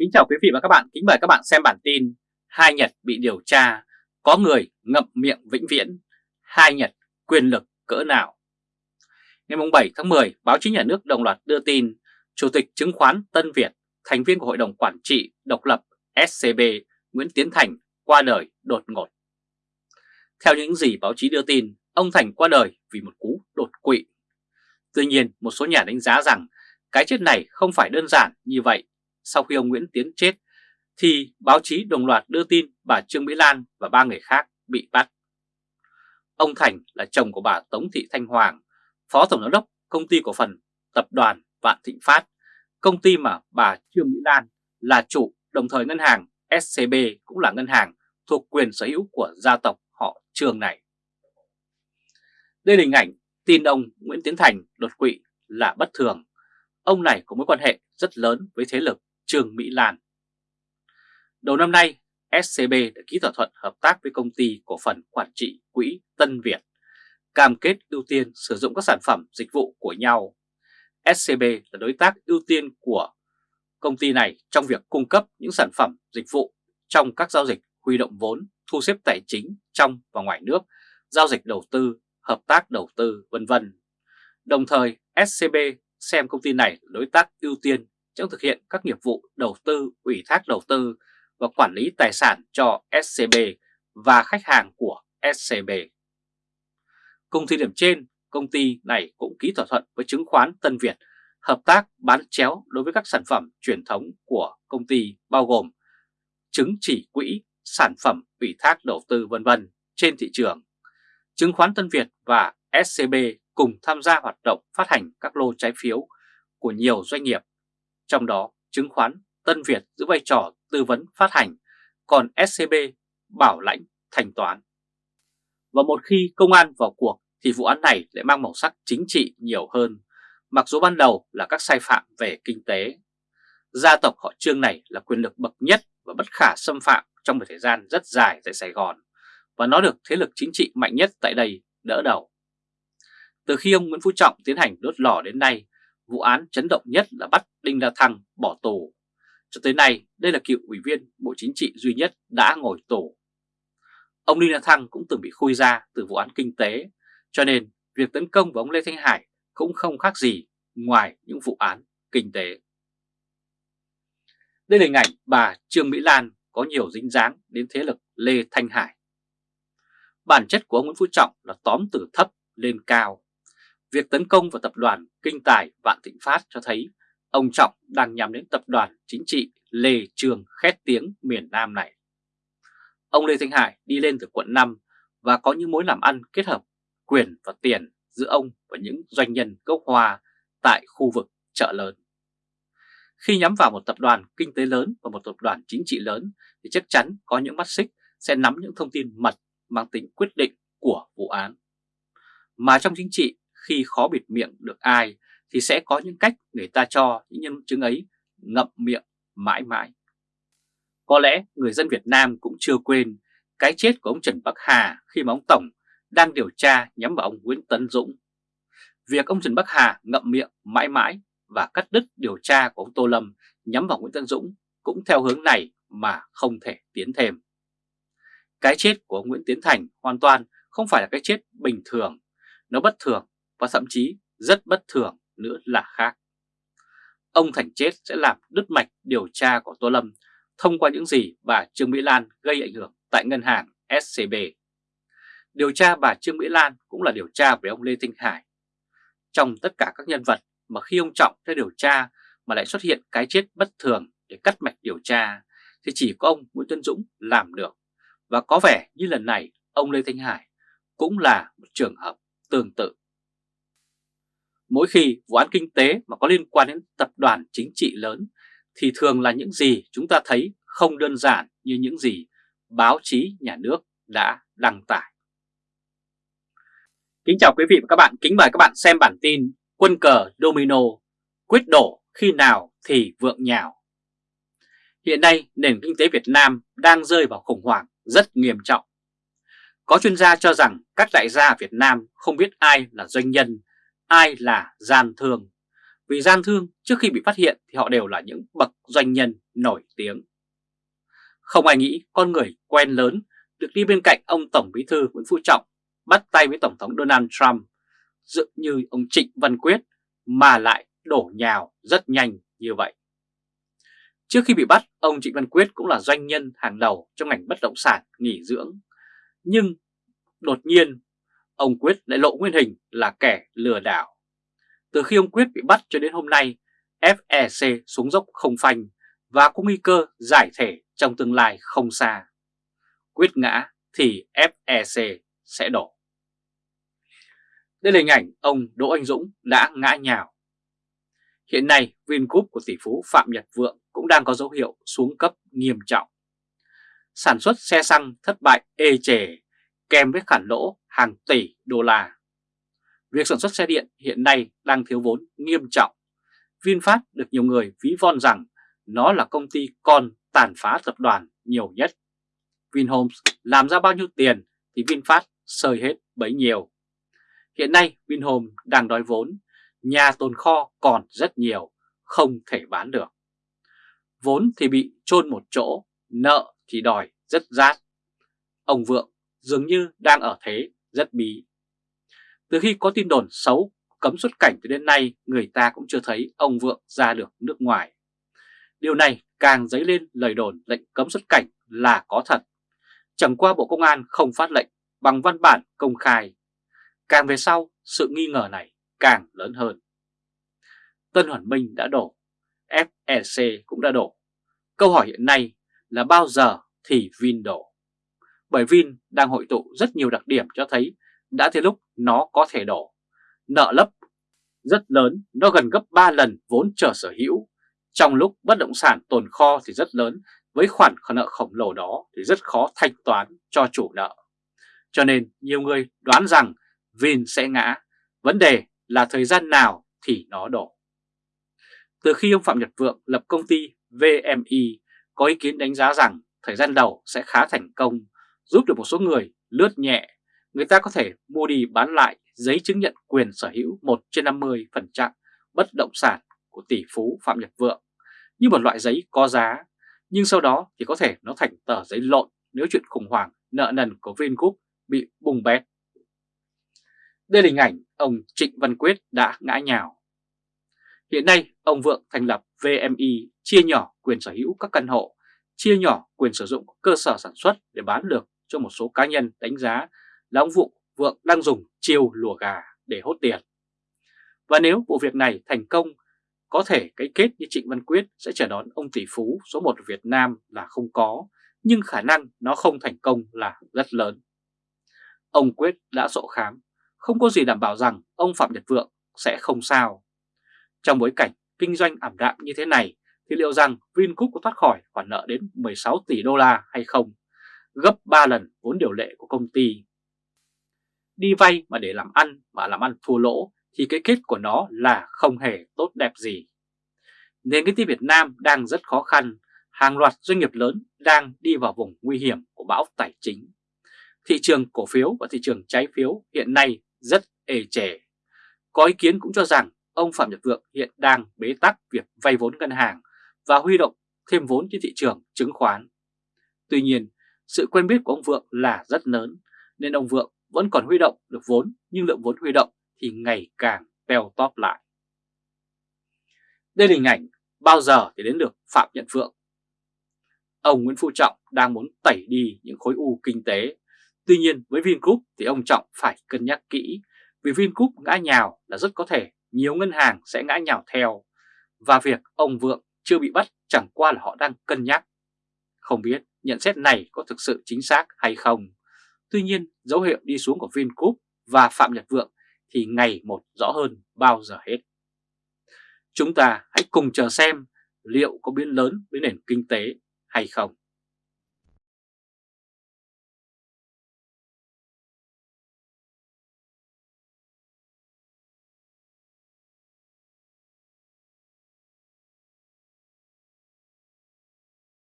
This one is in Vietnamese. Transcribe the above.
Kính chào quý vị và các bạn, kính mời các bạn xem bản tin Hai Nhật bị điều tra, có người ngậm miệng vĩnh viễn, hai Nhật quyền lực cỡ nào Ngày 7 tháng 10, báo chí nhà nước đồng loạt đưa tin Chủ tịch chứng khoán Tân Việt, thành viên của Hội đồng Quản trị độc lập SCB Nguyễn Tiến Thành qua đời đột ngột. Theo những gì báo chí đưa tin, ông Thành qua đời vì một cú đột quỵ. Tuy nhiên, một số nhà đánh giá rằng cái chết này không phải đơn giản như vậy. Sau khi ông Nguyễn Tiến chết, thì báo chí đồng loạt đưa tin bà Trương Mỹ Lan và ba người khác bị bắt. Ông Thành là chồng của bà Tống Thị Thanh Hoàng, Phó Tổng giám đốc Công ty Cổ phần Tập đoàn Vạn Thịnh Phát, công ty mà bà Trương Mỹ Lan là chủ đồng thời ngân hàng SCB cũng là ngân hàng thuộc quyền sở hữu của gia tộc họ Trương này. Đây là hình ảnh tin ông Nguyễn Tiến Thành đột quỵ là bất thường. Ông này có mối quan hệ rất lớn với thế lực Trương Mỹ Lan. Đầu năm nay, SCB đã ký thỏa thuận hợp tác với công ty cổ phần quản trị quỹ Tân Việt, cam kết ưu tiên sử dụng các sản phẩm dịch vụ của nhau. SCB là đối tác ưu tiên của công ty này trong việc cung cấp những sản phẩm dịch vụ trong các giao dịch huy động vốn, thu xếp tài chính trong và ngoài nước, giao dịch đầu tư, hợp tác đầu tư, vân vân. Đồng thời, SCB xem công ty này là đối tác ưu tiên trong thực hiện các nghiệp vụ đầu tư, ủy thác đầu tư và quản lý tài sản cho SCB và khách hàng của SCB. Cùng thời điểm trên, công ty này cũng ký thỏa thuận với chứng khoán Tân Việt hợp tác bán chéo đối với các sản phẩm truyền thống của công ty bao gồm chứng chỉ quỹ, sản phẩm ủy thác đầu tư vân vân trên thị trường. Chứng khoán Tân Việt và SCB cùng tham gia hoạt động phát hành các lô trái phiếu của nhiều doanh nghiệp, trong đó chứng khoán Tân Việt giữ vai trò tư vấn phát hành, còn SCB bảo lãnh thanh toán. Và một khi công an vào cuộc thì vụ án này lại mang màu sắc chính trị nhiều hơn, mặc dù ban đầu là các sai phạm về kinh tế. Gia tộc họ Trương này là quyền lực bậc nhất và bất khả xâm phạm trong một thời gian rất dài tại Sài Gòn, và nó được thế lực chính trị mạnh nhất tại đây đỡ đầu. Từ khi ông Nguyễn Phú Trọng tiến hành đốt lò đến nay, vụ án chấn động nhất là bắt Đinh La Thăng bỏ tù. Cho tới nay, đây là cựu ủy viên Bộ Chính trị duy nhất đã ngồi tù. Ông Đinh La Thăng cũng từng bị khui ra từ vụ án kinh tế, cho nên việc tấn công vào ông Lê Thanh Hải cũng không khác gì ngoài những vụ án kinh tế. Đây là hình ảnh bà Trương Mỹ Lan có nhiều dính dáng đến thế lực Lê Thanh Hải. Bản chất của ông Nguyễn Phú Trọng là tóm từ thấp lên cao. Việc tấn công vào tập đoàn Kinh Tài Vạn Thịnh Phát cho thấy ông Trọng đang nhắm đến tập đoàn chính trị Lê Trường khét tiếng miền Nam này. Ông Lê Thanh Hải đi lên từ quận 5 và có những mối làm ăn kết hợp quyền và tiền giữa ông và những doanh nhân gốc hoa tại khu vực chợ lớn. Khi nhắm vào một tập đoàn kinh tế lớn và một tập đoàn chính trị lớn thì chắc chắn có những mắt xích sẽ nắm những thông tin mật mang tính quyết định của vụ án. Mà trong chính trị khi khó bịt miệng được ai thì sẽ có những cách người ta cho những nhân chứng ấy ngậm miệng mãi mãi. Có lẽ người dân Việt Nam cũng chưa quên cái chết của ông Trần Bắc Hà khi mà ông Tổng đang điều tra nhắm vào ông Nguyễn Tấn Dũng. Việc ông Trần Bắc Hà ngậm miệng mãi mãi và cắt đứt điều tra của ông Tô Lâm nhắm vào Nguyễn Tấn Dũng cũng theo hướng này mà không thể tiến thêm. Cái chết của ông Nguyễn Tiến Thành hoàn toàn không phải là cái chết bình thường, nó bất thường và thậm chí rất bất thường nữa là khác. Ông Thành chết sẽ làm đứt mạch điều tra của Tô Lâm thông qua những gì bà Trương Mỹ Lan gây ảnh hưởng tại ngân hàng SCB. Điều tra bà Trương Mỹ Lan cũng là điều tra về ông Lê Thanh Hải. Trong tất cả các nhân vật mà khi ông Trọng theo điều tra mà lại xuất hiện cái chết bất thường để cắt mạch điều tra, thì chỉ có ông Nguyễn Tân Dũng làm được. Và có vẻ như lần này, ông Lê Thanh Hải cũng là một trường hợp tương tự. Mỗi khi vụ án kinh tế mà có liên quan đến tập đoàn chính trị lớn thì thường là những gì chúng ta thấy không đơn giản như những gì báo chí nhà nước đã đăng tải. Kính chào quý vị và các bạn, kính mời các bạn xem bản tin Quân cờ domino, quyết đổ khi nào thì vượng nhào. Hiện nay nền kinh tế Việt Nam đang rơi vào khủng hoảng rất nghiêm trọng. Có chuyên gia cho rằng các đại gia Việt Nam không biết ai là doanh nhân, ai là gian thương. vì gian thương trước khi bị phát hiện thì họ đều là những bậc doanh nhân nổi tiếng. Không ai nghĩ con người quen lớn được đi bên cạnh ông Tổng Bí thư Nguyễn Phú Trọng bắt tay với Tổng thống Donald Trump dự như ông Trịnh Văn Quyết mà lại đổ nhào rất nhanh như vậy. Trước khi bị bắt, ông Trịnh Văn Quyết cũng là doanh nhân hàng đầu trong ngành bất động sản nghỉ dưỡng. Nhưng đột nhiên, ông Quyết lại lộ nguyên hình là kẻ lừa đảo. Từ khi ông Quyết bị bắt cho đến hôm nay, FEC xuống dốc không phanh và có nguy cơ giải thể trong tương lai không xa. Quyết ngã thì FEC sẽ đổ. Đây là hình ảnh ông Đỗ Anh Dũng đã ngã nhào. Hiện nay Vingroup của tỷ phú Phạm Nhật Vượng cũng đang có dấu hiệu xuống cấp nghiêm trọng. Sản xuất xe xăng thất bại ê chề kèm với khoản lỗ hàng tỷ đô la. Việc sản xuất xe điện hiện nay đang thiếu vốn nghiêm trọng. VinFast được nhiều người ví von rằng nó là công ty con tàn phá tập đoàn nhiều nhất. Vinhomes làm ra bao nhiêu tiền thì VinFast sơi hết bấy nhiêu. Hiện nay Vinhomes đang đói vốn, nhà tồn kho còn rất nhiều, không thể bán được. Vốn thì bị chôn một chỗ, nợ thì đòi rất rát. Ông Vượng dường như đang ở thế rất bí. Từ khi có tin đồn xấu cấm xuất cảnh từ đến nay, người ta cũng chưa thấy ông Vượng ra được nước ngoài. Điều này càng dấy lên lời đồn lệnh cấm xuất cảnh là có thật. Chẳng qua Bộ Công an không phát lệnh bằng văn bản công khai. Càng về sau, sự nghi ngờ này càng lớn hơn. Tân Hoàn Minh đã đổ, FEC cũng đã đổ. Câu hỏi hiện nay là bao giờ thì Vin đổ? Bởi Vin đang hội tụ rất nhiều đặc điểm cho thấy đã tới lúc nó có thể đổ. Nợ lấp rất lớn, nó gần gấp 3 lần vốn trở sở hữu. Trong lúc bất động sản tồn kho thì rất lớn, với khoản nợ khổng lồ đó thì rất khó thanh toán cho chủ nợ. Cho nên nhiều người đoán rằng Vin sẽ ngã, vấn đề là thời gian nào thì nó đổ. Từ khi ông Phạm Nhật Vượng lập công ty VMI có ý kiến đánh giá rằng thời gian đầu sẽ khá thành công, giúp được một số người lướt nhẹ, người ta có thể mua đi bán lại giấy chứng nhận quyền sở hữu 1 trên 50% bất động sản của tỷ phú Phạm Nhật Vượng như một loại giấy có giá, nhưng sau đó thì có thể nó thành tờ giấy lộn nếu chuyện khủng hoảng nợ nần của Vingroup bị bùng bét. Đây là hình ảnh ông Trịnh Văn Quyết đã ngã nhào. Hiện nay, ông Vượng thành lập VMI chia nhỏ quyền sở hữu các căn hộ, chia nhỏ quyền sử dụng cơ sở sản xuất để bán được cho một số cá nhân đánh giá là ông Vụ Vượng đang dùng chiêu lùa gà để hốt tiền. Và nếu vụ việc này thành công, có thể cái kết như Trịnh Văn Quyết sẽ chờ đón ông tỷ phú số 1 Việt Nam là không có, nhưng khả năng nó không thành công là rất lớn. Ông Quyết đã sổ khám, không có gì đảm bảo rằng ông Phạm Nhật Vượng sẽ không sao. Trong bối cảnh kinh doanh ảm đạm như thế này thì liệu rằng Vingroup có thoát khỏi khoản nợ đến 16 tỷ đô la hay không? Gấp 3 lần vốn điều lệ của công ty. Đi vay mà để làm ăn mà làm ăn thua lỗ thì cái kết của nó là không hề tốt đẹp gì. Nền kinh tế Việt Nam đang rất khó khăn, hàng loạt doanh nghiệp lớn đang đi vào vùng nguy hiểm của bão tài chính. Thị trường cổ phiếu và thị trường trái phiếu hiện nay rất ê chề. Có ý kiến cũng cho rằng ông Phạm Nhật Vượng hiện đang bế tắc việc vay vốn ngân hàng và huy động thêm vốn trên thị trường chứng khoán. Tuy nhiên, sự quen biết của ông Vượng là rất lớn, nên ông Vượng vẫn còn huy động được vốn, nhưng lượng vốn huy động thì ngày càng teo tóp lại. Đây là hình ảnh bao giờ thì đến được Phạm Nhật Vượng. Ông Nguyễn Phú Trọng đang muốn tẩy đi những khối u kinh tế. Tuy nhiên, với Vingroup thì ông Trọng phải cân nhắc kỹ, vì Vingroup ngã nhào là rất có thể nhiều ngân hàng sẽ ngã nhào theo và việc ông Vượng chưa bị bắt chẳng qua là họ đang cân nhắc. Không biết nhận xét này có thực sự chính xác hay không. Tuy nhiên, dấu hiệu đi xuống của Vingroup và Phạm Nhật Vượng thì ngày một rõ hơn bao giờ hết. Chúng ta hãy cùng chờ xem liệu có biến lớn với nền kinh tế hay không.